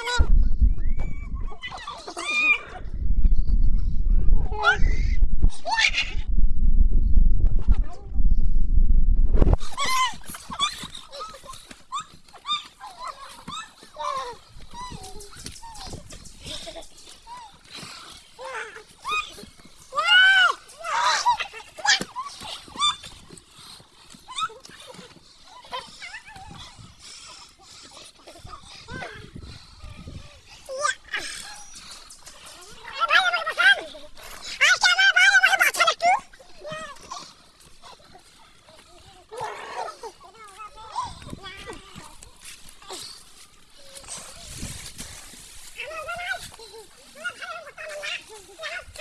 Amen. Yeah.